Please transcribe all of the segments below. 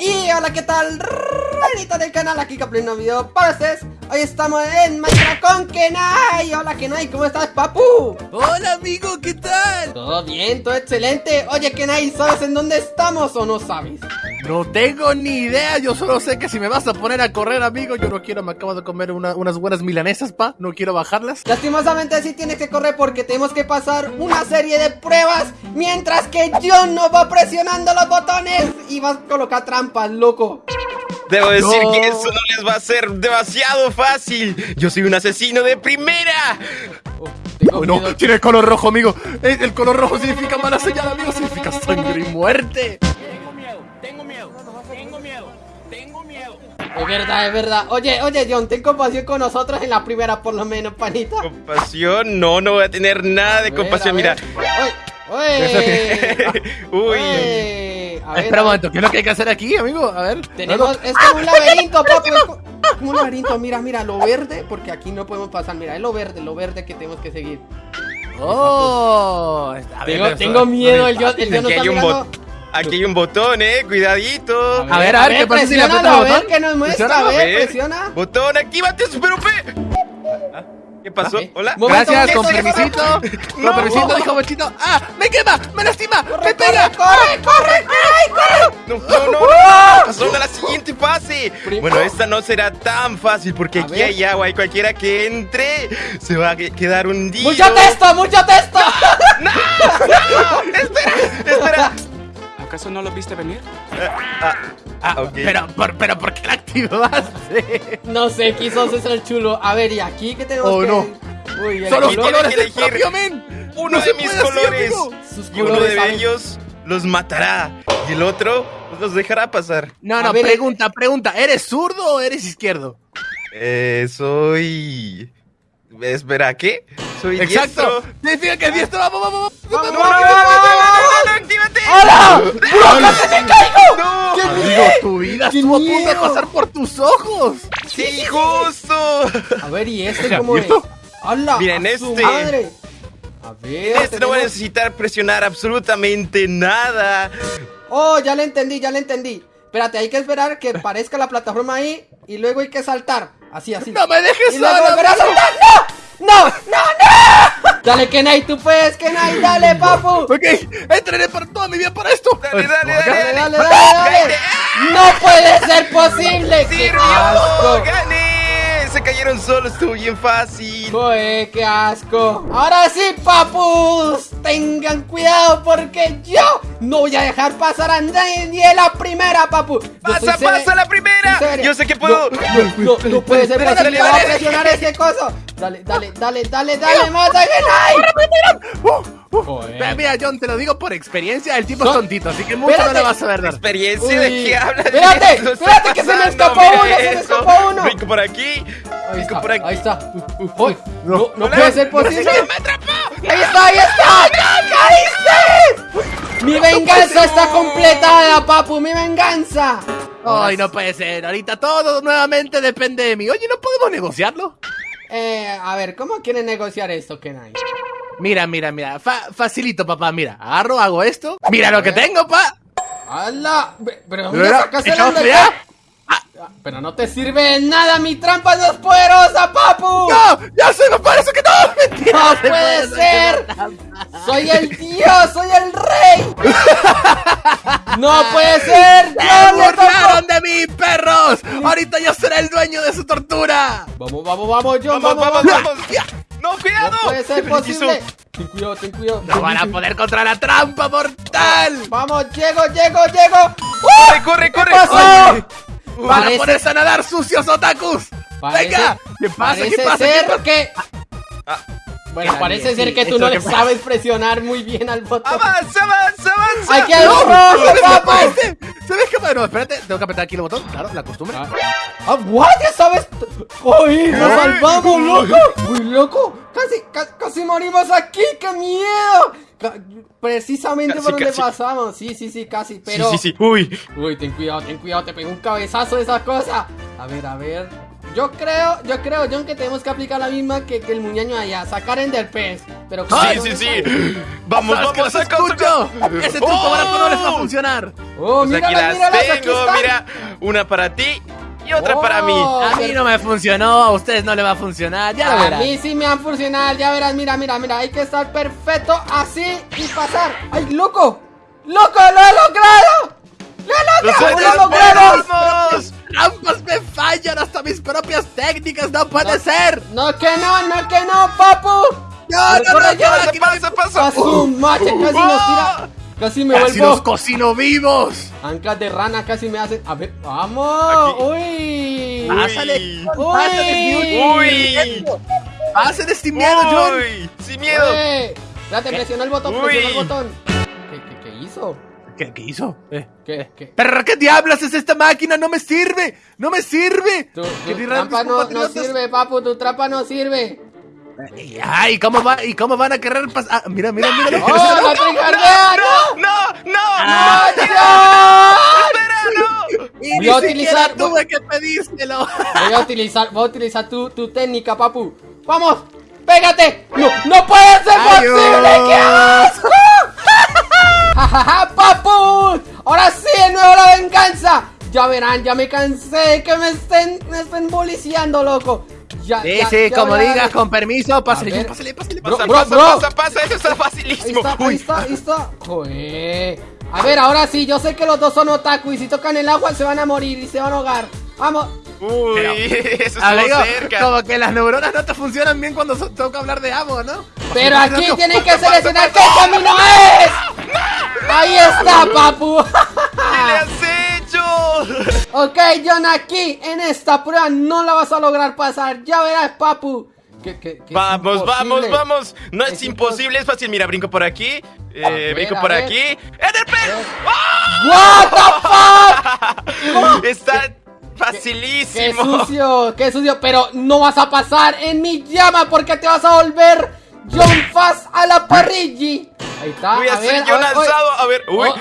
Y hola, ¿qué tal? Ranita del canal, aquí Caplin, un nuevo video para ustedes Hoy estamos en Minecraft con Kenai Hola Kenai, ¿cómo estás, papu? Hola amigo, ¿qué tal? Todo bien, todo excelente Oye Kenai, ¿sabes en dónde estamos o no sabes? No tengo ni idea, yo solo sé que si me vas a poner a correr, amigo, yo no quiero, me acabo de comer una- unas buenas milanesas, pa, no quiero bajarlas. Lastimosamente sí tienes que correr porque tenemos que pasar una serie de pruebas Mientras que John no va presionando los botones Y vas a colocar trampas, loco Debo decir No. que eso no les va a ser demasiado fácil. Yo soy un asesino de primera. Oh, Oh, no, miedo. tiene el color rojo, amigo. Eh, El color rojo significa mala señal, amigo, significa sangre y muerte. Es verdad, es verdad Oye, oye John, ten compasión con nosotros en la primera por lo menos, panita Compasión, no, no voy a tener nada de A ver, compasión. Mira. Uy. Ver, Espera un momento, ¿qué es lo que hay que hacer aquí, amigo? A ver. Tenemos, es como un laberinto, papu. Es co- como un laberinto. Mira, mira, lo verde, porque aquí no podemos pasar. Mira, es lo verde, lo verde que tenemos que seguir. Oh, a ver, Tengo, tengo miedo, el John, el John no está hay, un mirando. Aquí hay un botón, eh. Cuidadito. A ver, a ver, ¿qué pasa si le aprietas el a ver botón? que nos muestra, a ver, presiona. Botón, actívate, super OP. Ah, ¿Qué pasó? Ok. Hola. Gracias, con permisito. Con No. permisito, dijo Bochito. ¡Ah! ¡Me quema! ¡Me lastima! ¡Me ¡Corre, pega! corre, corre, corre, corre! No, no, no, ¡Ah! no. Pasó a la siguiente fase. Bueno, esta no será tan fácil porque A aquí ver. hay agua y cualquiera que entre se va a que- quedar hundido. ¡Mucho texto, mucho texto! Espera. ¿Acaso no lo viste venir? Ah, ok. Pero, por, pero, ¿por qué la activaste? No sé, quiso ser el chulo. A ver, ¿y aquí qué tenemos Oh, que...? no. Uy, ¡Son los colores que del elegir propio men! uno No de mis colores. Sus Y uno de ¿sabes? ellos los matará. Y el otro pues, los dejará pasar. No, no, ver, pregunta, pregunta. ¿Eres zurdo o eres izquierdo? Eh, soy. Espera, ¿qué? Soy Exacto. diestro. Significa que es diestro. Vamos, vamos, ¡Vamos, vamos. vamos, vamos. ¡Bro, casi me caigo! ¡No! ¡Qué Amigo, tu vida ¡Qué estuvo a punto de miedo! pasar por tus ojos. ¡Sí, justo! A ver, ¿y este cómo ¿y es? ¡Hala! Miren, este. madre! A ver, Este no va a necesitar presionar absolutamente nada. Oh, ya le entendí, ya le entendí. Espérate, hay que esperar que aparezca la plataforma ahí y luego hay que saltar. Así, así. No me dejes y luego solo. ¡No! ¡No! ¡No, no! Dale, Kenai, tú puedes, Kenai, dale, papu. Ok, entrené por toda mi vida para esto. Dale, dale. Dale, dale, dale. dale. ¡No puede ser posible! ¡Qué ¡Sirvió! asco! ¡Gané! Se cayeron solos, estuvo bien fácil. Joder, qué asco. Ahora sí, papus. Tengan cuidado porque yo no voy a dejar pasar a nadie ni en la primera, papu. Yo ¡Pasa, pasa la primera! Yo sé que puedo. No, no, no, no puede ser posible. Va a presionar ese coso. Dale, dale, dale, dale, dale, mata. Uh, uh. Joder. Mira, Mira, John, te lo digo por experiencia. El tipo No. es tontito, así que mucho Espérate. no le vas a ver. ¿Experiencia de qué hablas? Espérate, No espérate, que se me escapó uno, se me escapó uno. Brinco por aquí. Ahí está, por aquí. ahí está. Uy, No. no, no puede ser posible. ¡Me atrapó! Ahí está, ahí está. ¡Caíste! Mi venganza está completada, papu, mi venganza. Ay, no puede ser. Ahorita todo nuevamente depende de mí. Oye, ¿no podemos negociarlo? Eh, a ver, ¿cómo quieren negociar esto, Kenai? Mira, mira, mira. Fa- facilito, papá. Mira, agarro, hago esto. Mira lo que tengo, pa. ¡Hala! ¿Pero dónde Mira, sacas el echamos Undertale? ya. Ah, Pero no te sirve de nada, mi trampa no es poderosa, papu. ¡No! ¡Ya sé, me parece que no! ¡Mentira! ¡No se puede ser! ¡Soy el dios! ¡Soy el rey! ¡No puede ser! ¡Se ¡No burlaron de mí, ¡Ahorita yo seré el dueño de su tortura! Vamos, vamos, vamos, John, Vamos, vamos, vamos. ¡No, cuidado! No puede ser Se posible. Ten cuidado, ten cuidado. ¡No van a poder contra la trampa mortal! Vamos, llego, llego, llego. ¡Corre, corre, corre! pasó? Ay. ¡Van Parece- a ponerse a nadar sucios, otakus! Parece- ¡Venga! ¿Qué pasa? Parece ¿Qué pasa? ¿Qué ser pasa? que... Ah. Bueno, parece sí, ser que tú no le sabes presionar muy bien al botón. ¡Avanza, avanza, avanza! ¡Aquí hay un ¡Se rojo, me No, espérate, tengo que apretar aquí el botón. Claro, la costumbre. Ah, ah, what? ¿Ya sabes? ¡Uy, nos salvamos, loco! ¡Uy, loco! Casi, ca- casi morimos aquí, ¡qué miedo! Ca- Precisamente Casi, por donde casi. pasamos. Sí, sí, sí, casi, pero... Sí, sí, sí. Uy. Uy, ten cuidado, ten cuidado, te pego un cabezazo de esa cosa. A ver, a ver. Yo creo, yo creo, John, que tenemos que aplicar la misma que, que el muñeño allá, sacar en del pez. Pero ¿cómo Sí, sí, sí. Vamos, ¿Sabes que vamos, los saca, saca. Ese truco ¡Oh! barato no les va a funcionar. Oh, Pues aquí míralas, las míralas, aquí tengo, están. mira. Una para ti y otra Oh. para mí. A mí no me funcionó, a ustedes no le va a funcionar, ya lo A verán. mí sí me han funcionado, ya verás, mira, mira, mira, hay que estar perfecto así y pasar. ¡Ay, loco! ¡Loco, lo he logrado! ¡Lo he logrado! ¡Lo he logrado! ¡Trampas me fallan! ¡Hasta mis propias técnicas! ¡No puede ser! No que no, no que no, papu. ¡No, no, no! Aquí no- pasa, pasa. A su mache, casi nos tira. Casi me ¡Casi los vuelvo. cocino vivos! Anclas de rana casi me hacen. A ver, vamos. Aquí. Uy. ¡Pásale! Uy. ¡Pásale! Uy. ¡Pásale sin miedo, John! Uy, sin miedo. Espérate, presiona el botón, Uy. presiona el botón. ¿Qué, qué, qué hizo? ¿Qué, qué hizo? Eh. ¿Qué, qué? ¿Pero qué diablos es esta máquina? ¡No me sirve! ¡No me sirve! Tu, ¿Qué tu dirán trampa no, no sirve, papu, tu trampa no sirve. Ay, ¿cómo, va, ¿y cómo van a querer pasar? Ah, mira, mira, mira. ¡Oh, la tricardea! ¡No! No, no, Ah. no. ¡No! Espera, no. Y Voy a utilizar- tuve que pedírselo. Voy a utilizar, voy a utilizar tu, tu técnica, papu. ¡Vamos! ¡Pégate! ¡No, no puede ser Ay, posible! ¡Qué asco! ¡Ja, ja, ja, papu! ¡Ahora sí, de nuevo la venganza! Ya verán, ya me cansé de que me estén, me estén boliciando, loco. Ya, Sí, ya, sí, ya como verán. digas, con permiso, pásale. John, pásale, pásale, Bro, pásale. bro, Pasa, bro. pasa, pasa, eso está Ahí facilísimo. está, ahí Uy. está, ahí está. Joder. A ver, ahora sí, yo sé que los dos son otaku y si tocan el agua se van a morir y se van a ahogar. Vamos. Uy, Pero- eso Amigo, cerca. como que las neuronas no te funcionan bien cuando so- toca hablar de agua, ¿no? Pero aquí tienen que seleccionar qué camino es. Ahí está, papu. ¿Qué le has hecho? ok, John, aquí en esta prueba no la vas a lograr pasar. Ya verás, papu. Que- que- que es Vamos, vamos, vamos. No es, Es imposible, es fácil. Mira, brinco por aquí. eh, brinco por aquí. ¡En el pez! What the fuck? Está Qué facilísimo. sucio, qué sucio. Pero no vas a pasar en mi llama porque te vas a volver John Fast a la parrilla. Ahí está. Voy a, a ser ver, yo a ver, oye. lanzado. A ver, uy. Oh,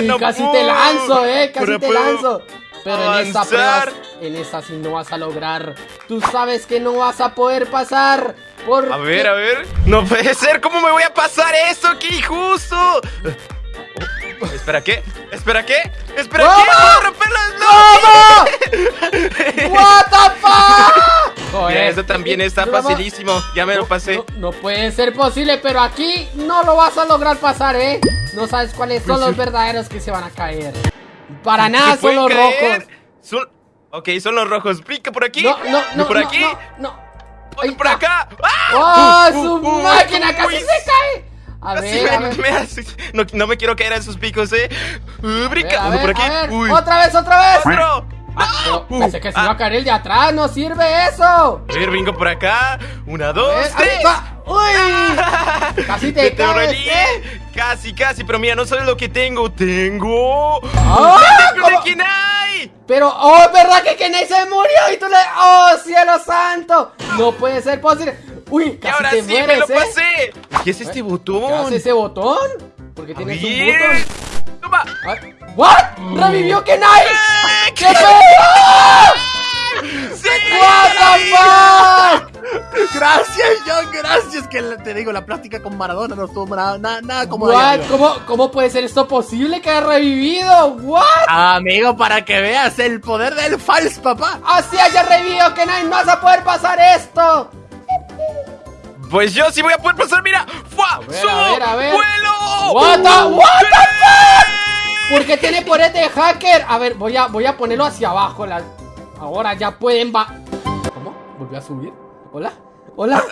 No casi te lanzo, eh, casi Pero te lanzo. Pero en esta prueba, en esta sí no vas a lograr. Tú sabes que no vas a poder pasar. Porque... A ver, a ver. No puede ser. ¿Cómo me voy a pasar esto? ¡Qué injusto! Oh, ¿Espera qué? ¿Espera qué? ¿Espera qué? ¡Puedo romperlas! ¿Cómo? What the fuck? Joder, Mira, esto también está Bravo. facilísimo. Ya me lo pasé. No, no puede ser posible, pero aquí no lo vas a lograr pasar, ¿eh? No sabes cuáles son los verdaderos que se van a caer. Para nada ¿Qué son los caer? rojos. Son... Ok, son los rojos. Brinca por aquí. No, no, no. por no, aquí. No, no. Por está. acá. ¡Ah! ¡Oh, Uh, su uh, uh, máquina uy, casi se cae! A ver, a me- ver. me hace- no, no me quiero caer a esos picos, eh. Uh, A a ver, por aquí. a. Uy. ¡Otra vez, otra vez! Otro. Ah, pero pensé que se ah. iba a caer el de atrás, no sirve eso. A ver, brinco por acá. Una, dos, ver, tres. ¡Uy! Casi te por caes. ¿eh? Casi, casi, pero mira, no sabes lo que tengo. Tengo. ¡Ah! ¡Tengo ¿Cómo? de Kinai! Pero, oh, es verdad que Kenai se murió y tú le. ¡Oh, cielo santo! No puede ser posible. Uy, Y casi ahora te sí me mueres, lo ¿eh? pasé. ¿Qué es este ¿Qué botón? hace ese botón? Porque tienes un botón. Toma. Ah, ¿What? ¡Revivió Kenai! ¡Eh! ¡Qué pedo! ¡Sí! ¡What the fuck! Gracias, John, gracias. Que te digo, la práctica con Maradona no estuvo nada, nada, nada como What? ¿Cómo, ¿Cómo puede ser esto posible que haya revivido? ¿What? Amigo, para que veas el poder del Fals, papá. Así haya revivido Kenai, no vas a poder pasar esto. Pues yo sí voy a poder pasar, mira. ¡Fua! ver, ¡Subo! a ver, a ver. ¡Vuelo! What the- what the ¡Sí! Porque tiene poder de hacker. A ver, voy a, voy a ponerlo hacia abajo. la- Ahora ya pueden va. ¿Cómo? ¿Volvió a subir? ¿Hola? ¿Hola?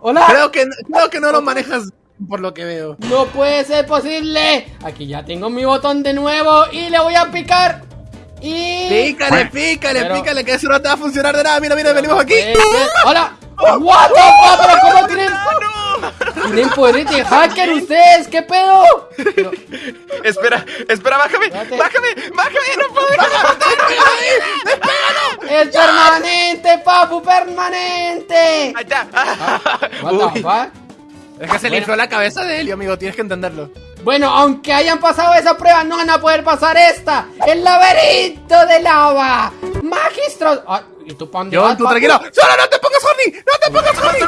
¿Hola? Creo que, creo que no lo manejas por lo que veo. No puede ser posible. Aquí ya tengo mi botón de nuevo y le voy a picar. Y. Pícale, pícale, Pero- pícale, que eso no te va a funcionar de nada. Mira, mira, venimos aquí. Ser- ¡Hola! ¿What the fuck? ¿Pero cómo tienen. tienen poder de hacker ustedes? ¿Qué pedo? Pero- Espera, espera, bájame. Espérate. Bájame, bájame, no puedo. ¡Es permanente, papu! ¡Permanente! Ahí está. What the Uy. fuck? Es que se le infló la cabeza de Helio, amigo, tienes que entenderlo. Bueno, aunque hayan pasado esa prueba, no van a poder pasar esta. ¡El laberinto de lava! magistros. Ah, ¿Y tú tranquilo. ¡Solo no te pongas horny! ¡No te pongas horny!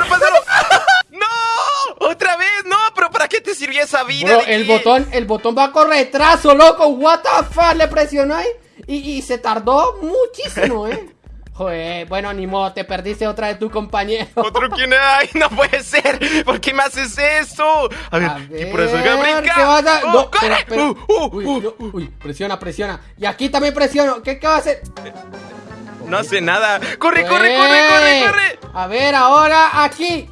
¡No! ¡Otra vez! ¡No! ¿Pero para qué te Bro, ¿De el botón, el botón va con retraso, loco. What the fuck, le presionó ahí y, y se tardó muchísimo, eh. Joder, bueno, ni modo, te perdiste otra de tu compañero. ¿Otro quién hay? ¡No puede ser! ¿Por qué me haces eso? A ver, A ¿qué por eso? ¡Brinca! ¿qué vas a- ¡Oh, no. Uh, uh, Uy, uh. no, uy, presiona, presiona. Y aquí también presiono. ¿Qué, qué va a hacer? No hace nada. ¡Corre, corre, corre, corre, corre! A ver, ahora aquí.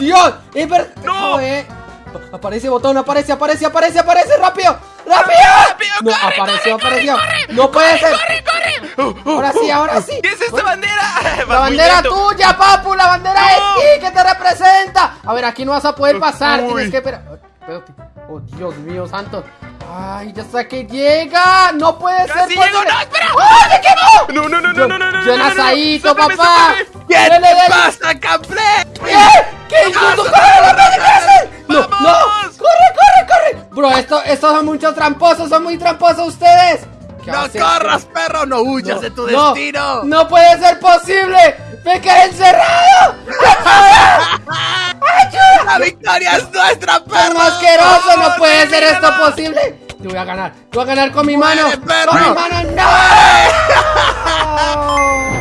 Dios, es verdad. No. Joder. Aparece botón, aparece, aparece, aparece, aparece, rápido, rápido. rápido, no, corre, apareció, corre, apareció. corre, corre, no puede ser. ¡Corre, corre! Uh, uh, Ahora sí, uh, ahora sí. ¿Qué es esta bandera? La bandera tuya, papu, la bandera No. de ti que te representa. A ver, aquí no vas a poder pasar, Uy. tienes que esperar. Espérate. Oh, Dios mío, santo. Ay, ya sé que llega. No puede Casi ser. llego, no, espera. ¡Ay, me quemó! No, no, no, no, no, no, no, yo no, no, no, no. asadito, Sóplame, papá. ¿Qué te pasa, Cample? ¿Qué? ¿Qué? ¿Tú, tú, corre, no, no, ¿qué? No, no, corre, corre, corre. Bro, esto, estos son muchos tramposos, son muy tramposos ustedes. ¿Qué ¡No corras, perro! ¡No huyas de tu No, destino! No puede ser posible. Me quedé encerrado. ¡La victoria es nuestra, ¡Es perro! asqueroso! ¡No puede ser esto posible! Te voy a ganar. Te voy a ganar con mi mano. ¡Muere, perro! ¡Con mi mano! ¡No!